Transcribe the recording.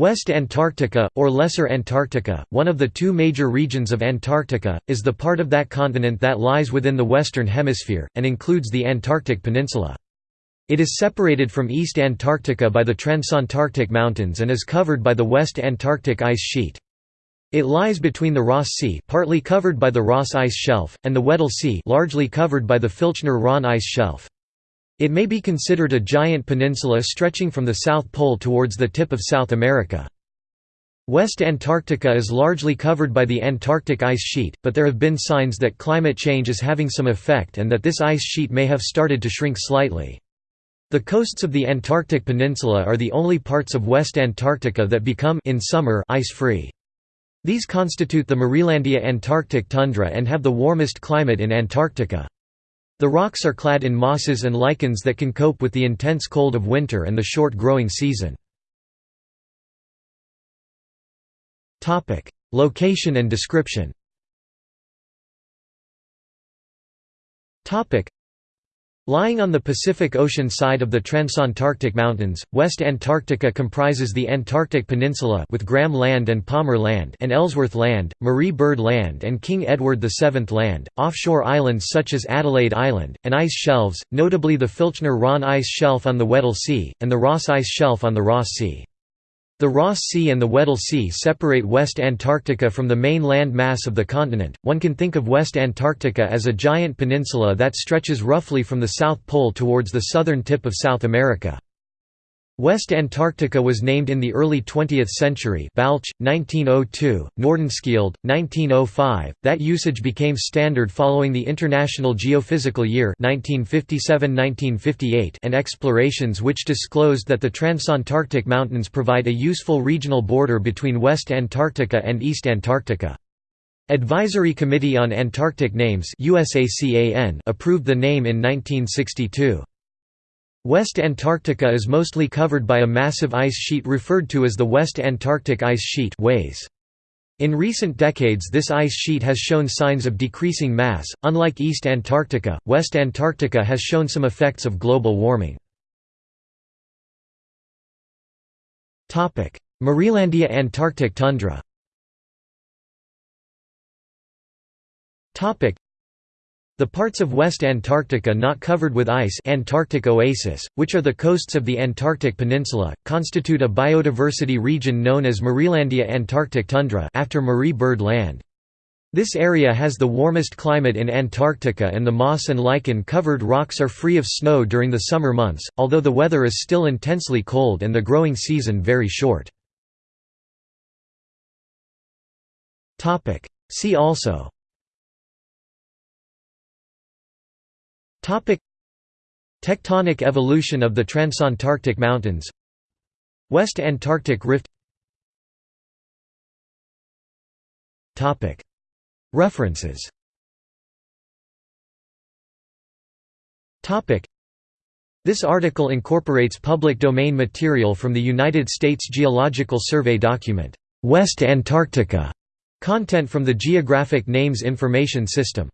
West Antarctica, or Lesser Antarctica, one of the two major regions of Antarctica, is the part of that continent that lies within the Western Hemisphere, and includes the Antarctic Peninsula. It is separated from East Antarctica by the Transantarctic Mountains and is covered by the West Antarctic ice sheet. It lies between the Ross Sea partly covered by the Ross Ice Shelf, and the Weddell Sea largely covered by the Filchner-Ronne Ice Shelf. It may be considered a giant peninsula stretching from the South Pole towards the tip of South America. West Antarctica is largely covered by the Antarctic ice sheet, but there have been signs that climate change is having some effect and that this ice sheet may have started to shrink slightly. The coasts of the Antarctic Peninsula are the only parts of West Antarctica that become in summer ice-free. These constitute the Marielandia Antarctic tundra and have the warmest climate in Antarctica. The rocks are clad in mosses and lichens that can cope with the intense cold of winter and the short growing season. Location and description Lying on the Pacific Ocean side of the Transantarctic Mountains, West Antarctica comprises the Antarctic Peninsula with Graham Land and Palmer Land and Ellsworth Land, Marie Byrd Land and King Edward VII Land, offshore islands such as Adelaide Island, and ice shelves, notably the Filchner-Ronne Ice Shelf on the Weddell Sea, and the Ross Ice Shelf on the Ross Sea. The Ross Sea and the Weddell Sea separate West Antarctica from the main land mass of the continent. One can think of West Antarctica as a giant peninsula that stretches roughly from the South Pole towards the southern tip of South America. West Antarctica was named in the early 20th century Balch, 1902, Nordenskjöld, 1905. That usage became standard following the International Geophysical Year 1957–1958 and explorations which disclosed that the Transantarctic Mountains provide a useful regional border between West Antarctica and East Antarctica. Advisory Committee on Antarctic Names approved the name in 1962. West Antarctica is mostly covered by a massive ice sheet referred to as the West Antarctic Ice Sheet In recent decades this ice sheet has shown signs of decreasing mass, unlike East Antarctica, West Antarctica has shown some effects of global warming. Marielandia Antarctic tundra the parts of West Antarctica not covered with ice Antarctic Oasis, which are the coasts of the Antarctic Peninsula, constitute a biodiversity region known as Marielandia Antarctic Tundra after Marie Byrd Land. This area has the warmest climate in Antarctica and the moss and lichen-covered rocks are free of snow during the summer months, although the weather is still intensely cold and the growing season very short. See also Tectonic evolution of the Transantarctic Mountains. West Antarctic Rift. References. Topic. This article incorporates public domain material from the United States Geological Survey document West Antarctica content from the Geographic Names Information System